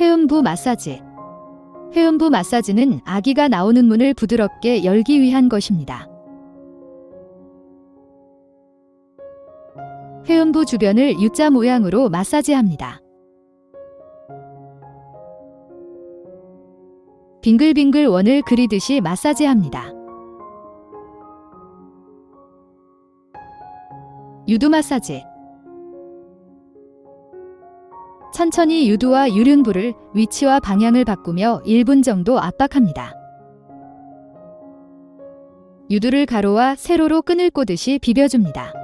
회음부 마사지 회음부 마사지는 아기가 나오는 문을 부드럽게 열기 위한 것입니다. 회음부 주변을 U자 모양으로 마사지합니다. 빙글빙글 원을 그리듯이 마사지합니다. 유두 마사지 천천히 유두와 유륜부를 위치와 방향을 바꾸며 1분 정도 압박합니다. 유두를 가로와 세로로 끈을 꼬듯이 비벼줍니다.